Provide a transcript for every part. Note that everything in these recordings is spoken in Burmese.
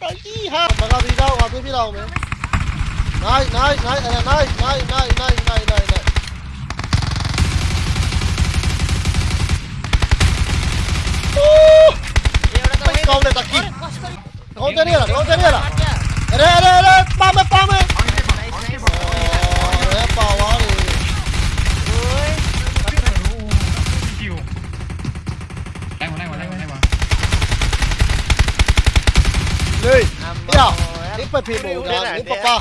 딸기하 내가 비가 와 비비라 오면 나이 나이 나이 나이 나이 나이 나이 나이 나이 나이 나이 कौन लेता की कौन तेरी है कौन तेरी है अरे अरे अरे पाम पाम पे भी बोल रहा है पापा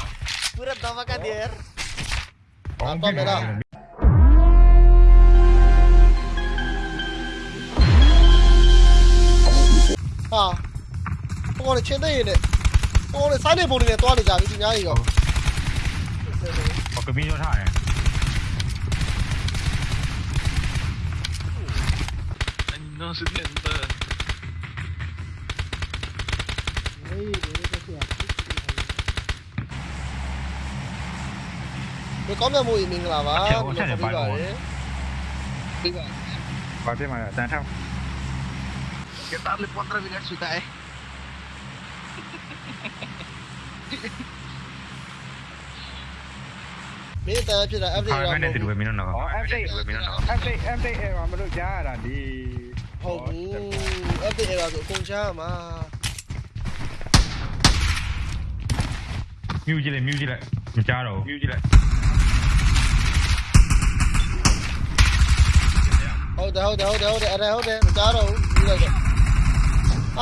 पूरा धमाका दिया यार पापा मेरा हाँ tôi này trên đây này. Tôi này sát đây một này tôi để giảm cái gì nhá gì không ừ. có cái video thải này. Anh nó xuất hiện tờ. 可以，这个是。မှာလဲတန်ထောက် Que darle 4 minutos sudah eh မင်းတန်းဖြစ်တာ update ဟာ ရ ကနေတူပဲမင်းတို့တော့ อ๋อ update ပဲမင်းတို့တော့ update update အဲ့မှာမလို့ကြားရတာဒီ ဟုတ်ဘူး update ရဆိုအကုန်ချားမှာ မြူးကြည့်လိုက်မြူးကြည့်လိုက်မကြားတော့မြူးကြည့်လိုက် ಹೌದಾ ಹೌದಾ ಹೌದಾ ಹೌದಾ ಅರೆ ಹೌದೇ ದಾರು ಇರೋದು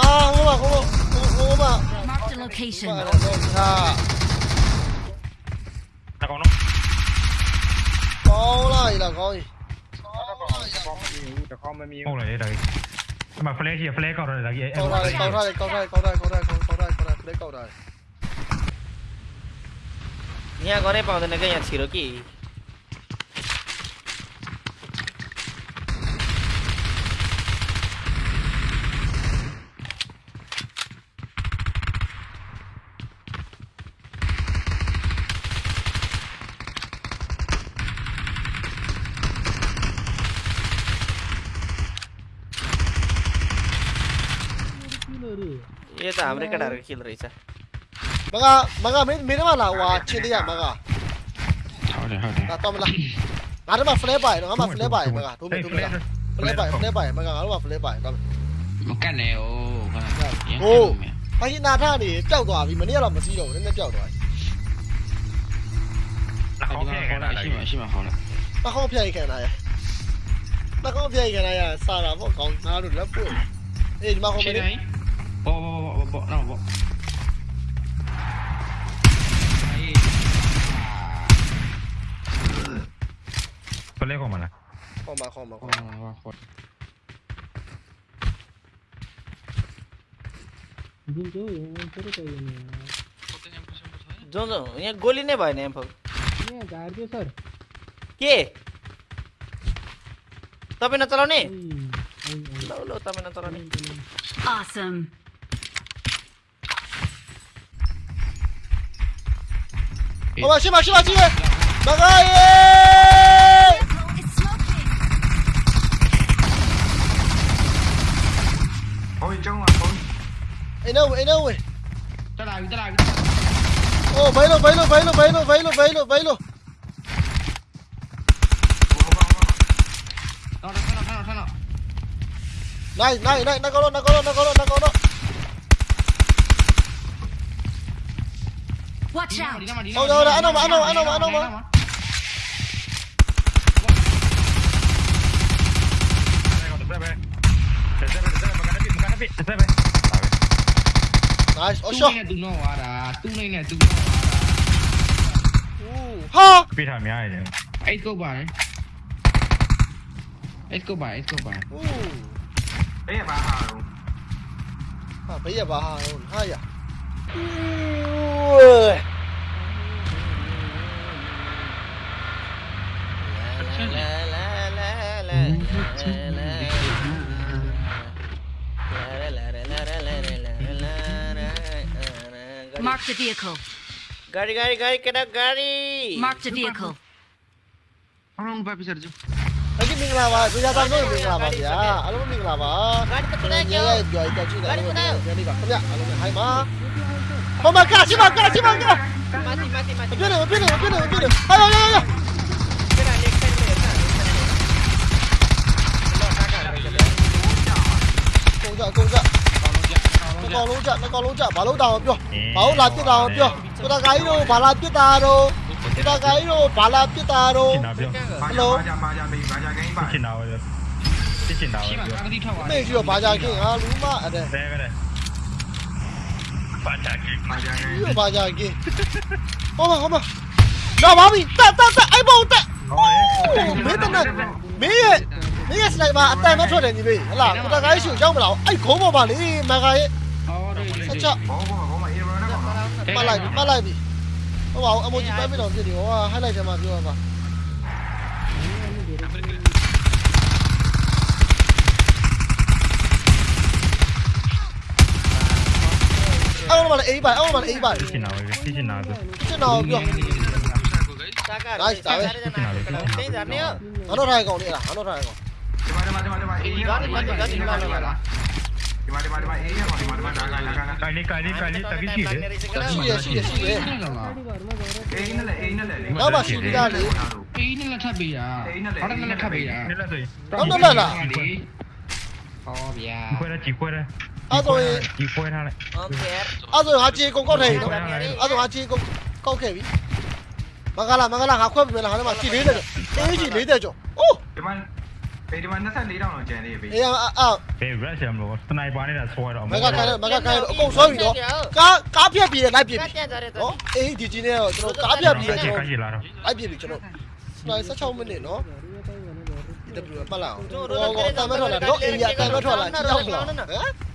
ಆ ಹೋಮ ಹೋಮ ಹೋಮ Marked a location. Là còn không? Có rồi là coi. Không lại đây đây. Mà flash gì flash cầu rồi là gì? Cầu rồi, cầu rồi, cầu rồi, cầu rồi, cầu rồi, cầu rồi, cầu rồi, flash cầu rồi. Nhà có đấy bằng thế này cái nhà chỉ được kì. सा हमरे का डार खेल रही सा मगा मगा मेरे मेरे वाला हुआ छे दिया मगा हां हां हां तो मला ngara ma flare by ngara ma flare by mega tu tu mega flare by flare by mega ngara ma flare by တော့မကတ်နဲ့ဟိုကဟိုဘာကြီးနာထနေပျောက်သွားပြီမနေ့ကတော့မစည်းတော့ဘူးနည်းနည်းပျောက်သွားပြီဟုတ်ကဲ့ဟုတ်လားရှိမှာရှိမှာဟုတ်လားတကောက်ပြိုင်ခံလာရတကောက်ပြိုင်ခံလာရစာတာပေါ့ကောင်းသားတို့လက်ပို့အေးဒီမှာဟိုမင်း Bawa, bawa, bawa, bawa, bawa, bawa. Baik. Pelek kok mana? Koma, koma, koma. Koma, koma. जो ini यहाँ गोली नै भएन एम्फो झारिदियो सर के तपाईँ नचलाउने ल ल तपाईँ नचलाउने awesome. Ông bà xin bà xin bà xin bà. Bà ơi Ôi trong ngoài thôi. Ấy đâu ấy đâu Cho đài cho đài Ô vấy luôn vấy luôn vấy luôn vấy luôn vấy luôn vấy luôn vấy luôn Này này này nó có luôn nó có luôn nó có luôn nó có luôn nó có luôn Watch out. Đâu đâu đâu, ăn đâu mà, ăn đâu, ăn đâu mà, ăn đâu mà. Nice, oh shot. Tu no ada, tu ni ni tu no ada. Ha. Pita ai ni. Eight go by. Eight go by, eight go by. Ooh. Bây giờ bà hà luôn. À, bây giờ bà hà luôn, hay à. Mark the vehicle. गाड़ी गाड़ी गाड़ी केटा गाड़ी Mark the vehicle. 아론 바비 자르죠. 여기 민글라바 수자다 너 민글라바야. 알로 민글라바. 가리 끝나요. 가리 끝나요. 가리 끝나요. 가리 끝나요. 가리 끝나요. ဗျအားလုံးဟိုင်းပါဟိုမှာကရှိပါကရှိပါကမာတီမာတီမာတီပြည့်တယ်ပြည့်တယ်ပြည့်တယ်ပြည့်တယ်ဟာဟာဟာကရာလက်ဆက်လက်ဆက်လောတာကရာလက်ဆက်ကုန်ကြကုန်ကြနှစ်ကောင်လုံး ကြနှစ်ကောင်လုံးကြဘာလို့တောင်းပြောဘာလို့လာပြစ်တာပြောကိုတာကိုင်းတို့ဘာလာပြစ်တာတော့ကိုတာကိုင်းတို့ဘာလာပြစ်တာတော့ရှင်းတာပြောဟယ်လိုဘာကြဘာကြမေးဘာကြဂိမ်းပါရှင်းတာပဲရှင်းတာရှိပဲ Aman bana iyi bay, aman bana iyi bay. Kitchen abi, kitchen abi. Kitchen abi yok. Nice abi. Ano rai kong ni lah, ano rai kong. Mari mari mari mari. Ini kan ini kan ini kan ini kan. Mari mari mari. Iya, mari mari mari. Kali kali kali tapi sih. Sih sih sih. Eh ini lah, ini lah. Apa sih dia ni? Ini lah tapi ya. Orang lah tapi ya. Ini lah tu. Orang lah lah. Oh ya. Kuera, cik kuera. အဲ့ခုံးပေါ်ပါလေမန်ကာရဲ့ အော်ဒီ ဆက်ချက် ဘောဘောဘောမအေရောနဲ့ပေါ့နော် ပတ်လိုက်ပတ်လိုက်ပြီဟောပါအမိုဂျီပိုက်ပြတော့ဖြစ်နေဟောဟိုက်လိုက်တယ်မှာပြောရပါအော်မလေးအေးပါအော်မလေးအေးပါ ရှင်းတာပဲရှင်းတာပဲ ကျွန်တော်ပြော တာကရာတင်းကြနေ ငါတို့ထိုင်ကောင်လေးလားငါတို့ထိုင်ကောင် ဒီမှာဒီမှာဒီမှာဒီမှာအေးရပါဒီမှာဒီမှာဒီမှာဒီမှာဒီမှာဒီမှာအေးရပါဒီမှာဒီမှာဒါကလည်းက ကိုင်လေးကိုင်လေးကိုင်လေးတကရှိတယ် ရှိရရှိရရှိရ နေလား အေးနဲ့လေအေးနဲ့လေ နောက်မှရှိပြီးသားလေ အေးနဲ့လက်ထပ်ပေးတာဟုတ်တယ်လက်ထပ်ပေးတာ နေလားဆိုရင် ဟုတ်တယ်လား ဟောဗျာ ခွဲရကြည့်ခွဲရ အဲ့ဆိုရင် ကြည့်ခွဲထားလိုက် โอเค အဲ့ဆိုရင်ဟာချေကုန်ကောက်ထိုင်နော်အဲ့ဆိုဟာချေကုန်ကောက်ခဲ့ပြီမကလာမကလာငါခွဲပြီလားဟာမှာချီလေးတဲ့အေးချီလေးတဲ့ကြောအိုး ဒီမှာပေဒီမှာ24တောင်လောက်ကျန်နေပြီ အေးအာအာ ဘယ်ရက်ဆမ်လို့စနိုက်ပါနေတာဆွဲတော့ မကခိုင်းမကခိုင်းအကုန်ဆွဲပြီနော်ကားကားပြက်ပြီးလိုက်ပြစ် က ပြီ တက်ကြတယ် နော်အေးဒီကြီးနဲ့တော့ကျွန်တော်ကားပြက်ပြီး က ကျွန် ရှိ တော် ကရှိလာတော့ လိုက်ပြစ်ပြီကျွန်တော်စနိုက်16မိနစ်နော်ဒီတပူပတ်လာအောင်ဟောကောတမ်းမထွက်လာတော့အေးရတမ်းမထွက်လာကြည့်အောင်လားဟမ်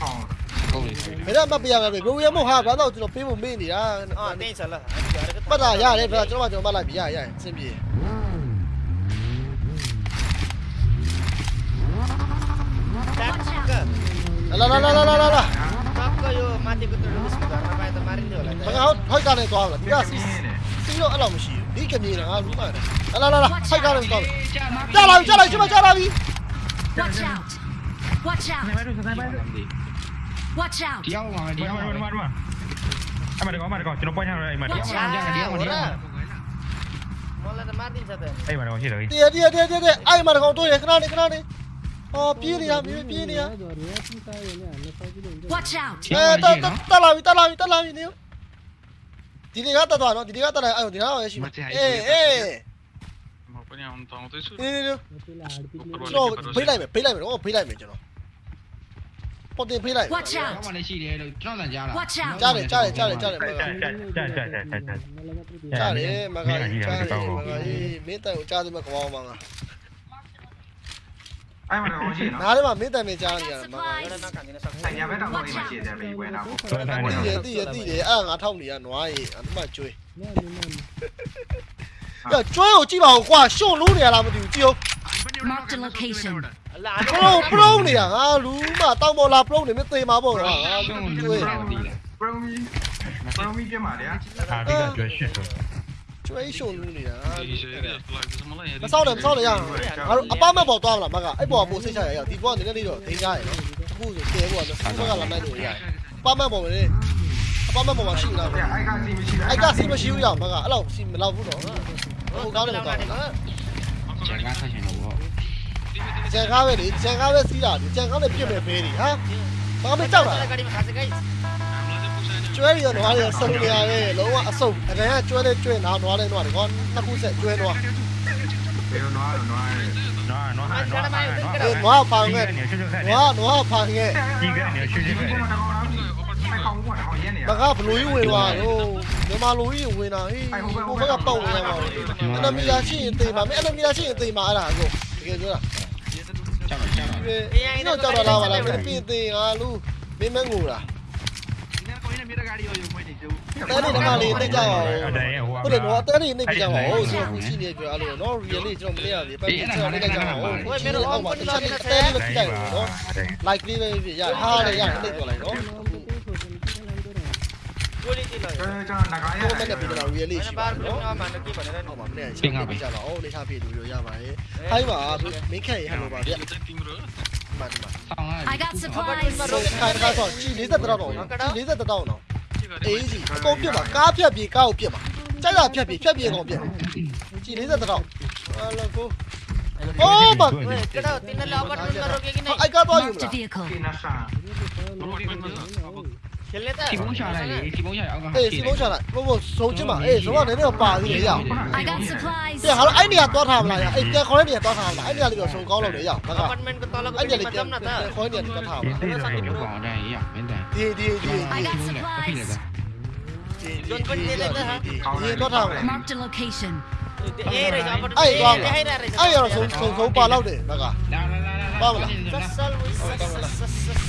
ပေါင် ဟုတ်ပြီ ဘယ်တော့မှပြရမှာပဲဘယ်ရမို့ဟာဘာတော့ကျွန်တော်ပေးဖို့မေ့နေတာ အော်တင်းစလား ပတ်တာရတယ်ဗျာကျွန်တော်ကကျွန်တော်ပတ်လိုက်ပြီရရအဆင်ပြေ တက်က လာလာလာလာလာလာ ကကယောမာတီကတူလူစကားမပိုင်တမာရင်းလို့လား မကဟောဟိုက်ကနေသွားလားဒီကစီ နေတယ် စီတော့အဲ့လိုမရှိဘူးဒီကမြေကငါလူမှတယ်လာလာလာလာဟိုက်ကနေသွား ကြာမှာ ကြလာပြီကြလာပြီကျမကြလာပြီ Watch out. Watch out. Watch out. ဒီအောင်ပါဒီဒီအောင်မှာပါဒီမှာဒီမှာအမတော့အမတော့ကျွန်တော်ပွင့်ထားတယ်အိမ်မှာဒီကြာကြာဒီအောင်ဒီအောင်မောလာတမာတင်းစတဲ့အိမ်မှာတော့ရှိတယ်တည်းတည်းတည်းတည်းအဲ့မှာတော့တွေ့ရခဏလေးခဏလေးဟောပြေးနေတာပြေးပြေးနေတာ Watch out. အဲတက်တက်လာပြီတက်လာပြီတက်လာပြီနေဒီတွေကတက်သွားနော်ဒီတွေကတက်လာအဲ့ဒီကတော့ရရှိအေးအေး Ma poniamo un tono di su. နေနေကျွန်တော်ဖိလိုက်မယ်ဖိလိုက်မယ်တော့ဖိလိုက်မယ်ကျွန်တော် ပေါ်တင်ဖိလိုက် Watch ကျော out. င်းမလေးရှိတယ်လို့ကျွန်တော်လည်းကြားတာ Watch out. ကြားတယ်ကြားတယ်ကြားတယ်ကြားတယ်မကကြာကြာကြာကြာကြာကြာကြာကြားတယ်မကကြားတယ်မကမင်းတိုင်ကိုကြားတယ်မကောင်းပါငါအဲ့မှာတော့ရှိနော်နားထဲမှာမင်းတိုင်မကြားနေရတယ်မကဆိုင်ရဘက်တော့ဒီမှာရှိတယ်ပဲဝဲတာပေါ့ဆွဲထားတိနေရတိရတိတယ်အဲ့ငါထောက်နေရနွားရေအမကျွေးရကျွေးကိုကြည့်ပါဦးကွာရှုံလို့နေရလားမသိဘူးကြည့်အောင် Marked a location. လာပရုံပရုံနေတာငါလူမတောင်းပေါ်လာပရုံနေမသိမှာပေါ့ကွာငါကျွကျွေးန်တော်ဒီလားပရိုမီပရိုမီပြမှာလေဟာဒီကကျွဲရှိဆိုကျွေးရှုံလို့နေတာ Dice, like, siamo là. မဆောက်တယ်မဆောက်တယ်ရအောင်ငါတို့အပမတ်ပေါ်သွားမလားမကအဲ့ပေါ်ပို့စိတ်ချရရဒီပေါ်နည်းနည်းလေးတော့ဒိန်းကြရနော်အခုဆိုတဲပေါ်တော့ဘက်ကလာနိုင်လို့ရအပမတ်ပေါ်မယ်အပမတ်ပေါ်မှာရှိလားအဲ့အိုက်ကစီမရှိဘူးအိုက်ကစီမရှိဘူးရမကအဲ့လောက်စီမလောက်ဘူးတော့ဟိုကောင်းတယ်ကောင်းတယ်ကျန်ကားဆက်ရှင်တော့ဘော ကြံကားပဲလေကြံကားပဲစီးတာဒီကြံကားနဲ့ပြစ်မယ်ဖေးဒီဟာဘာမကြောက်တာဂါဒီမှာခါစကိတ်ကျွဲရတော့ဟာရဆုံနေရရဲ့လုံးဝအဆုပ်အရင်ကကျွဲတဲ့ကျွဲနားနွားတဲ့နွားဒီကောနှစ်ခုဆက်ကျွဲနွားဘယ်လိုနွားလို့နွားရဲနော်နော်နော်အေးနွားပါငဲ့နွားနွားပါငဲ့ဒီကနေရှိရှိဒီခဲ့ကောင်တော့အဲ့ကောင်ကတော့ဟောရဲနေရမကဘလူးကြီးဝင်သွားတော့မြန်မာလူကြီးဝင်တာဟေးဟိုဘက်ကပေါက်ဝင်ရမှာအနမီယာရှိရင်တေးပါမယ်အနမီယာရှိရင်တေးမှာအဲ့ဒါကိုတကယ်ပြောတာ ကြောက်ကြောက်ဒီတော့ကြောက်တော့လာပါလားမင်းပြင်သေးငါလူမင်းမငိုတာတဲနေဓမ္မလေးသိကြပါဦးအဲ့ဒါရဲ့ဟိုဟုတ်တယ်နော်တဲနေနေကြပါဦးဆိုခုရှိနေကြအဲ့လိုနော် really ကျွန်တော်မနေရလေပတ်ပြီးကျွန်တော်နေကြပါဦးဟိုမင်းတို့အောက်မှာတစ်ချက်တဲလေးကြည့်တယ်နော် like လေးပဲရဟာလေရနေကြလိုက်နော် गोली दिला ကျွန်တော်ကျွန်တော်ငကားရ ကိုမနဲ့ပြီးတော့ really ရှိပါ बार နော် प्लेन मान के बने ဟုတ်ပါမနဲ့ရှင်းပြကြတော့အော်လေးထားပြလို့ရပါတယ်ဟိုင်းပါမင်းခက်ရဟန်လိုပါဗျ timro မှန်ပါ ဆောင်းရ I got supplies. ဆိုခိုင်တကားဆိုကြည်40တောင်းတော့ကြည်40တောင်းတော့အေးကြီးအကုန်ပြစ်ပါကားဖြတ်ပြီးကားကိုပြစ်ပါကြိုက်တာဖြတ်ပြီးဖြတ်ပြီးအကုန်ပြစ်ကြည်40တောင်းဟာလောကို Oh, but- ओए केटा तीन ले अपार्टमेंट में रोके कि အို नहीं က်ကတော့ယူမ Marked a လား vehicle. ကိနဆာ खेल लेता စီ है မုန်းချလိုက်လေ 人类在。起风下来的，起风下来，我刚。哎，起风下来，不不，手机嘛，哎，手嘛，那那个把你要。I got supplies。对，好了，哎，你也多他们了呀，哎，该考你也多他们了，哎，你那里有手高了没有？那个。哎，你那里该考你也多他们了。对对对，我讲的一样，没得。对对对。I got supplies。ဒီတော့ထားမလား Mark the location အေးရေကြောင့်ပတ်အေးကောင်းလားအေးရဆုံးဆုံးပါလောက်တယ်ဘက်ကလာလာလာပါမလားဆက်ဆက်ဆက်ဆက်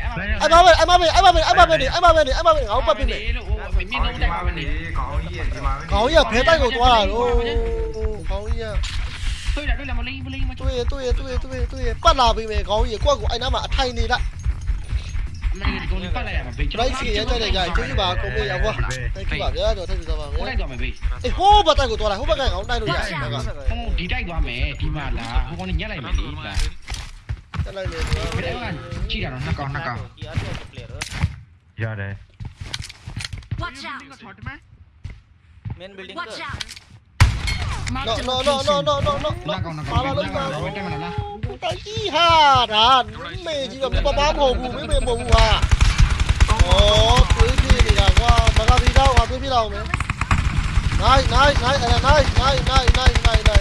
ပဲအဲ့မပဲအဲ့မပဲနေအဲ့မပဲနေအဲ့မပဲငါ့ပတ်ပြနေ လို့မင်းတော့တို ဒီ က် မှာ ပါ ပဲ မ နေ နေ ကောင်းကြီးရဲ့ဒီမှာပဲ ခေါင်းကြီးကဘဲတိုက်ကိုသွားတာတော့ခေါင်းကြီးက တွေ့တာတွေ့လားမလေးမလေးမ တွေ့ရတွေ့ရတွေ့ရတွေ့ရတွေ့ရပတ်လာပြီမယ်ခေါင်းကြီးကိုယ့်ကိုအဲ့နားမှာအထိုင်နေလိုက် မလေးကိုပတ်လိုက်ရမှာဘေး ဒရိုက်စီရကြတဲ့ကြာကျေးဇူးပါကိုမေးရပါသိပါဗျာတော့ဆက်ပြီးသွားပါမယ် ကိုလိုက်တော့မယ်ဘေး အေးဟိုးဘက်တိုက်ကိုသွားလိုက်ဟိုဘက်ကခေါင်းတိုက်လို့ရတယ်ဘက်က ဟိုဒီတိုက်သွားမယ်ဒီမှာလာဟိုကနေညက်လိုက်မယ်ဒီလာ Chi đảo nó còn nó còn. Giờ đây. Watch out. Main building. Watch out. No no no no no no no. Nó còn nó còn. Tại chi hà đàn. Mẹ chỉ làm cái bá mồm hù mấy mẹ mồm hù à. Ồ, cứ gì thì là qua mà ra gì đâu, qua cứ biết đâu nữa. Này, này, này, này, này, này, này, này, này.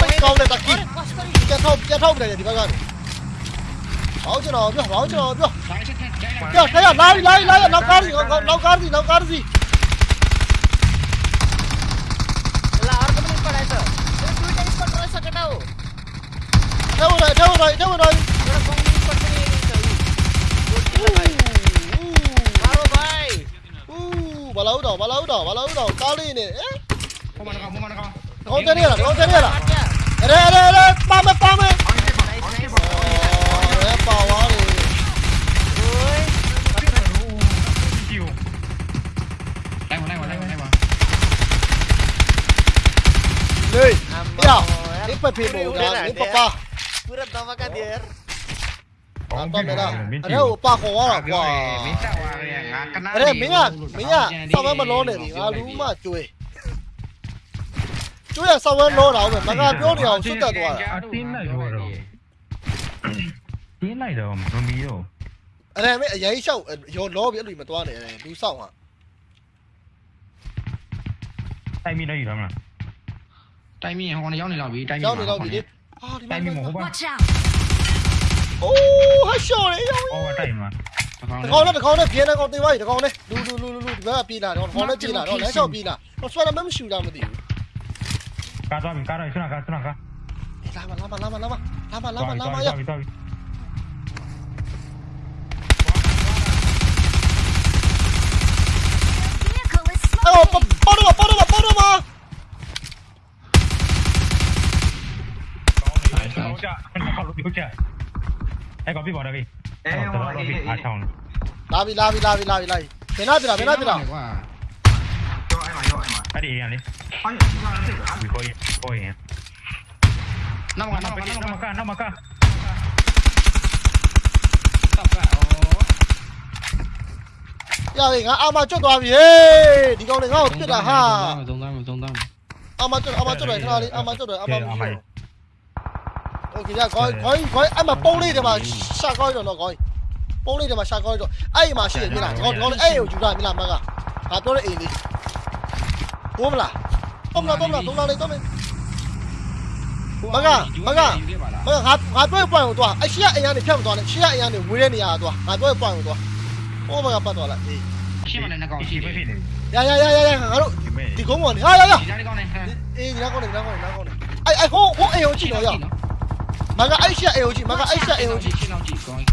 Bekov này taki. Jethom, Jethom này thì bao giờ? Báo cho nó, đưa, báo cho nó, đưa. Đưa, đây là lái, lái, lái, nấu cá gì, nấu cá gì, nấu cá gì. Theo rồi, theo rồi, theo rồi. Balaudo, balaudo, balaudo, kali ni. Eh? Mau mana kau, mau mana kau? കൗന്തരി കൗന്തരി എടേ എടേ എടേ പാമ്പ് പാമ്പ് Lui, ya, ini papi mau ini papa. Pura tawa quá dia. Apa beda? à, upa à, sao Ada minyak, lo này melon à, alu mah cuy. သူ့ရဲ့ဆောက်ဝဲလောတာဟုတ်ပဲမကပြောနေအောင်စွတ်တက်သွားတာအတင်းလိုက်ရောတော့တင်းလိုက်တော့မမီရောအဲ့ဒါမဲ့အရင်ရှောက်ရောလောပြီးအဲ့လိုမသွားနဲ့အဲ့ဒါလူဆောက်ဟာတိုင်မီလိုက်ရမလားတိုင်မီဟိုကနေရောက်နေတော့ပြီတိုင်မီရောက်နေတော့ပြီလေအာဒီမှာတိုင်မီမဟုတ်ပါ Watch out အိုးဟာရှော့လေရောဟောတိုင်မီတကောင်နဲ့တကောင်နဲ့ပြင်းတကောင်တင်သွားပြီတကောင်နဲ့လူလူလူလူလူဒီဘက်ကပြေးလာတော့တကောင်နဲ့ပြေးလာတော့လမ်းလျှောက်ပြေးလာတော့ဆွဲလည်းမရှိဘူးလားမသိဘူး 까줘 민 까라 이슈나 가 이슈나 가 라마 라마 라마 라마 라마 라마 라마 야 아이고 빠, 빠르마 빠르마 빠르마 Ê có bị bỏ đây đi. Ê, không có bị. À xong. Lobby lobby lobby lobby lobby. Bên nào bên nào bên nào bên nào. Hadi yiyelim Ali. Hayır, bir koy, koy ya. Nama nama nama nama ka nama ka. Giờ thì ngã ao mà chốt toàn gì? Đi con này ngao tuyệt là ha. Trong tâm, trong tâm. Ao mà chốt, ao mà chốt rồi, nào đi, ao mà chốt rồi, ao mà chốt. Ok, giờ coi, coi, ai mà bông đi thì mà sao coi rồi nó coi. ပုံးလေးတွေမှာရှာကောင်းတော့အဲ့ဒီမှာရှိတယ်မြင်လားငေါငေါလေးအဲ့ကိုယူတာမြင်လားမကငါပြောတဲ့အိမ်လေး တာမြင်လားမကငါပြောတဲ့အိမ်လေးဘိုးမလားတော့မလားတော့မလားတော့မလားလေတော့မယ်မကမကဟိုငါငါပြောပွိုင်ကိုသွားအရှိရအိမ်ကနေဖြတ်မသွားနဲ့ရှိရအိမ်ကနေဝေးတဲ့နေရာသွားငါပြောပွိုင်ကိုသွားဟိုဘကပတ်သွားလိုက်အေးရှင်းမနဲ့နှကောင်ရှိရှိတယ်ဖြစ်နေရရရရရငါတို့ဒီမဲ့ဒီကုန်းပေါ်နေဟာရရဒီသားလေးကောင်းနေဟမ်အေးဒီနားကောင်းနေဒီနားကောင်းနေဒီနားကောင်းနေအဲ့အဲ့ဟိုဟိုအေယုံကြည့်တော့ရမကအဲ့ရှက်အေယုံကြည့်မကအဲ့ရှက်အေယုံကြည့်ရှင်းအောင်ကြည့်ကောင်း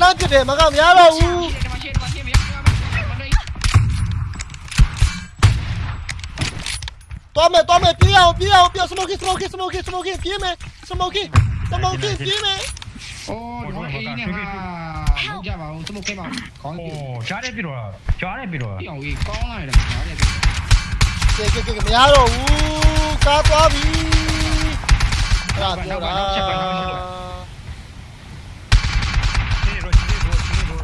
လှမ်းပြတယ်မကမရတော့ဘူး ရှင်းတယ်မရှင်းတယ်မရှင်းမရမလို့ တော်မယ်တော်မယ်ပြေးအောင်ပြေးအောင်ပြေးစမိုကီစမိုကီစမိုကီစမိုကီပြေးမယ်စမိုကီစမိုကီပြေးမယ်အိုးဒီအေးနေဟာလောက်ကြပါဦးစမုတ်ခဲပါကောင်းပြီโอ้ကြားတယ်ပြီတော့ကြားတယ်ပြီတော့ပြောင်းဝေးကောင်းလာတယ်ညာတယ်ကဲကဲကဲမရတော့ဘူးကားသွားပြီအဲ့ဒါပြောတာဒီရောဒီရောဒီရော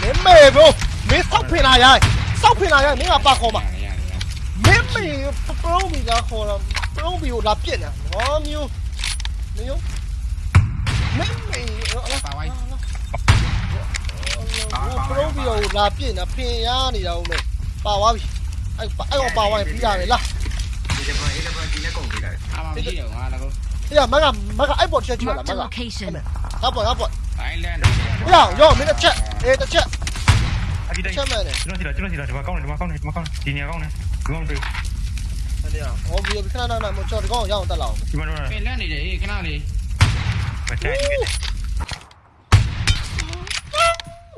မင်းမေဘိုမင်းစောက်ဖင်လာရိုက်စောက်ဖင်လာရိုက်မင်းကပါခေါ်မှာရတယ်ရတယ်မင်းမေ ပရုံးမီကခေါ်တော့ပရုံးမီကိုလာပြစ်နေဟောမျိုးမျိုးမင်းမေပါဝိုင်းပရုံးမီကိုလာပြစ်နေဖင်ရနေတာဦးမေပါသွားပြီအဲ့အဲ့တော့ပါသွားရင်ပြီးတာပဲလားဒီကဘာအေးကဘာဒီနဲ့ကုန်ပြီလားအာမရှိတော့ငါလည်းအေးမကမကအဲ့ပေါ်ချက်ကြည့်ပါလား Marked မ a က location. ဟာပေါ်ဟာပေါ်အိုင်လန်ရောရောမင်းတစ်ချက်အေးတစ်ချက်အဒီတစ်တိုင်းချက်မဲ့နေကျွန်တော်စီတော့ကျွန်တော်စီတော့ဒီမှာကောင်းတယ်ဒီမှာကောင်းတယ်ဒီမှာကောင်းတယ်ဒီနေရာကောင်းတယ်ဒီ မှာတွေ့အဲ့ဒါဟောပြီးခဏခဏမချော်ဒီကောင်ရအောင်တက်လာအောင်ဒီမှာတော့ပင်လန့်နေတယ်အေးခဏလေးမချိုက်ဘူး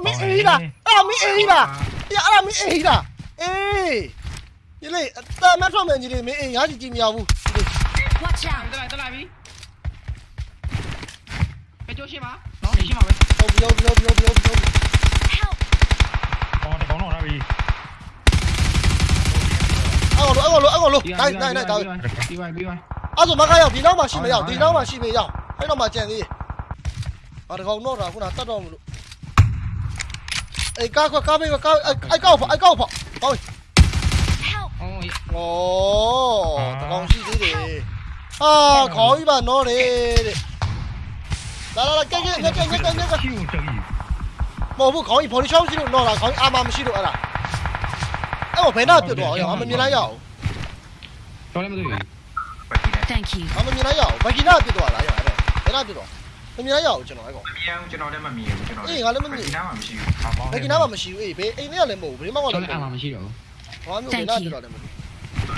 မင်းအေးလားအဲ့မင်းအေးလားအေးအဲ့မင်းအေးလားအေးဒီလေအတမထွက်မယ်ကြီးလေးမင်းအေးရကြည့်ကြည့်မရဘူး Watch တက် out! လာတက်လာပြီပဲကြိုးရှင်းပါနော်နေရှင်းပါပဲဟုတ်ပြီဟုတ်ပြီဟုတ်ပြီဟုတ်ပြီ 哦喽，来来来，大哥。B Y B Y。啊，怎么还有地道嘛？西没有，地道嘛西没有，还他妈建议。啊，这个弄啥？我拿大刀了。哎，干快干没个干？哎哎，干跑哎干跑，跑。哦，这东西对的。啊，可以吧？那里。来来来，跟跟跟跟跟跟跟。冇不可以，跑你枪死路，那啦可以，啱啱死路啊啦。哎，我陪他掉多少？我们原来有。 တော့လားခေါင်းကြီးအာမမရှိလို့အဲ့ဒါအဲ့တော့ဘယ်နာပြတ်သွားအောင်မမြင်လိုက်ရအောင်တော်လည်းမသိဘူးဘာဒီလဲ Thank you. အမမြင်လိုက်ရအောင်ဘဂီနာပြတ်သွားလားရအဲ့တော့ဘယ်နာပြတ်သွားမမြင်လိုက်ရအောင်ကျွန်တော်အဲ့ကောင်မမြင်အောင်ကျွန်တော်လည်းမမြင်ဘူးကျွန်တော်ဒီနားမှာမရှိဘူးဟာပေါင်းဘဂီနာမှမရှိဘူးအေးဘေးအိမ်ထဲကလည်းမဟုတ်ဘူးဘေးမှကတော့တော်လည်းလည်းအာမမရှိတော့ဘူးဘာမျိုးဘယ်နာပြတ်သွားလဲမသိ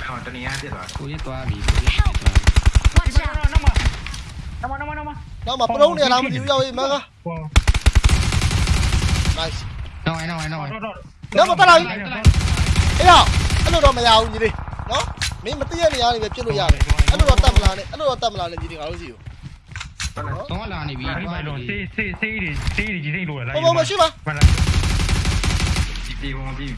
ဟောတနေရပြစ်သွားကိုရက်သွားပြီကိုရက်သွားပြီ Watch out! နမနမနမနမဘူးနောက်မှပရုံးနေလားမသိဘူးရောက်ရေးမက ဟော nice နော်အိုင်နော်အိုင်နော်အိုင်တော့တော့နောက်မှတက်လာပြီအေးရောက်အဲ့လိုတော့မရဘူးညီလေးနော် မင်းမသိရနေရတယ်ပဲပြစ်လို့ရတယ်အဲ့လိုတော့တတ်မလားနဲ့အဲ့လိုတော့တတ်မလားနဲ့ညီလေးငါတို့စီကိုတော့လာနေပြီဒီမှာတော့စေးစေးစေးတွေစေးတွေကြီးစိမ့်လို့လာဘုံဘုံမရှိပါမှန်လားဒီပြေဝင်ပြီး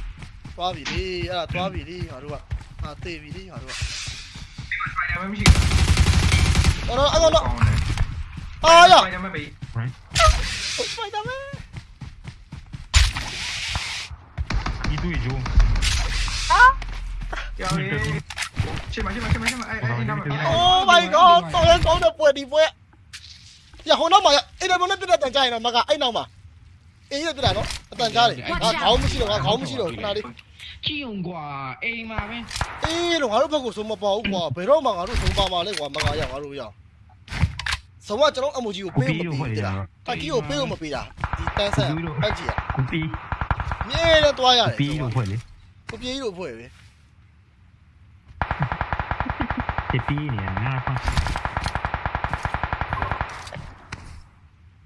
သွားပြီလေအဲ့ဒါသွားပြီလေငါတို့ကအာတေးပြီလေငါတို့ကဖိုင်ယာမရှိဘူးတော့တော့အဲ့ကောင်တော့ကောင်းတယ်အာရဖိုင်ယာမပေးဖိုက်တာမဲဒီတွေ့ဂျိုးကြောက်ရေး ရှင်းမရှင်းမရှင်းမရှင်းမအဲ့အဲ့နားမှာ Oh my god တော်ရကောင်းတဲ့ပွဲဒီပွဲရဟိုနောက်မှာအဲ့ဒါဘယ်နဲ့ပြတဲ့တန်ကြရင်တော့မကအဲ့နောက်မှာအေးရပြတာနော်အတန်ကြားတယ်ငါခေါင်းမရှိတော့ငါခေါင်းမရှိတော့ခဏလေးချီုံကွာအိမ်မှာပဲအေးလို့ငါတို့ဘက်ကိုဆုံးမပေါ်ဘူးကွာဘယ်တော့မှငါတို့ဆုံးပါမှာလဲကွာမကရငါတို့ရဆုံးကကျွန်တော်အမူကြီးကိုပေးမပေးတာတကီကိုပေးလို့မပေးတာဒီတန်းဆန်ပတ်ကြည့်ရကိုပီမြဲတဲ့သွားရတယ်ပီလို့ဖွဲ့လေကိုပြေးလို့ဖွဲ့ပဲ ဒီပီနေငါဖန်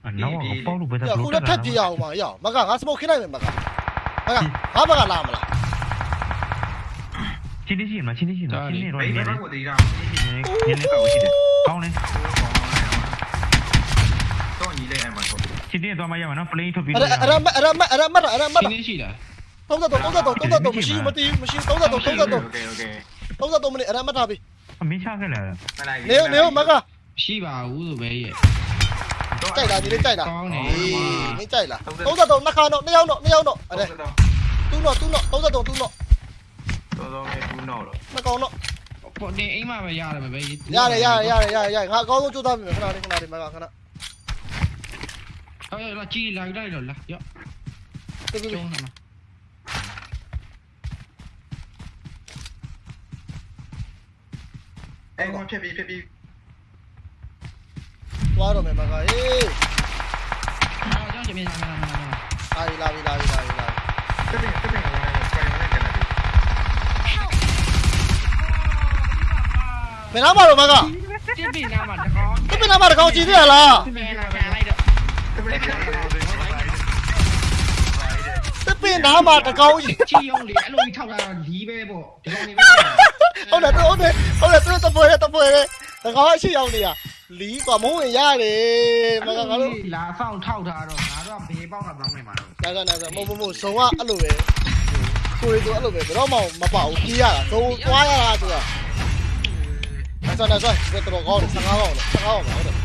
အနောက်ပေါ့လို့ပဲ ရ တော့ ခုလည်းထပ်ပြေးအောင်ပါရအောင်မကငါစမိုတ်ခင်းလိုက်မယ်မကမကငါဘကလာမလား ချင်းနေရှိမှာချင်းနေရှိမှာချင်းနေတော့ ဘေး နေ ဘ နေ က်ကိုတေးတာ နေနေကောက်ရှိတယ်ကောင်းတယ် တော့ညီလေးအဲ့မှာတော့ ချင်းနေတော့မရမှာနော် plane ထုတ်ပြီး အဲ့ဒါအဲ့ဒါအဲ့ဒါအဲ့ဒါမတ်အဲ့ဒါမတ် ရှင်းနေရှိတာ 33 33 33မရှိမသိမရှိ33 33 โอเคโอเค 33မိနစ်အဲ့ဒါမတ်ထားပြီ အမင်းချခဲ့လာမလိုက်နေနေမကရှိပါဘူးဆိုပဲရဲ့ကြိုက်လားဒီလေးကြိုက်လားကောင်းတယ်အေးမင်းကြိုက်လား33နှစ်ခါတော့နှစ်ယောက်တော့နှစ်ယောက်တော့အဲ့ဒါသူ့တော့သူ့တော့33သူ့တော့တော်တော်လေးဘူးတော့တော့နှစ်ကောင်တော့ပေါ်နေအိမ်မှာပဲရတယ်ပဲရတယ်ရတယ်ရတယ်ရတယ်ရတယ်ငါအကောင်းဆုံးကြိုးစားပြီခဏလေးခဏလေးမကခဏဟောလာကြည့်လာလိုက်တော့လာရော့တူတူကျုံးမှာ အဲ့ကောင်ဖြစ်ပြီးဖြစ်ပြီးသွားတော့မယ်မကအေးအော်ကြောင့်ချင်မြန်လာလာလာလာပြီလာပြီလာပြီလာပြီလာပြီတက်ပြီတက်ပြီဟိုစပိုင်နဲ့ကန်တယ် Help! ဘယ်နားမှာတော့မကတစ်ပင်နာမှာတကောင်းတစ်ပင်နားမှာတကောင်ကြည့်သေးရလားတစ်ပင်နာခံလိုက်တော့တက်ပြီကန်တယ်တစ်ပင်နားမှာတကောင်ကြီးချီယုံလေအဲ့လိုကြီးထောက်တာတော့လီးပဲပေါ့ဒီကောင်နေပဲ ဟုတ်တယ်ဟုတ်တယ်ဟုတ်တယ်သူတပွဲတပွဲတကောင်အရှိရောက်နေတာလီးกว่าမုံဝင်ရတယ်မကငါတို့ လာဆောင်ထောက်တာတော့ငါတို့ကဘေးပေါက်ကပေါင်းနေမှာတော့ နာနာနာမုံမုံဇုံကအဲ့လိုပဲကိုရီတို့အဲ့လိုပဲဘယ်တော့မှမပေါ့ကြီးရတာသုံးသွားရတာဆိုတာနာနာနာဆိုဘယ်တော့ကောင်းလဲ15ပေါင်းလဲ15ပေါင်းပါဟုတ်တယ်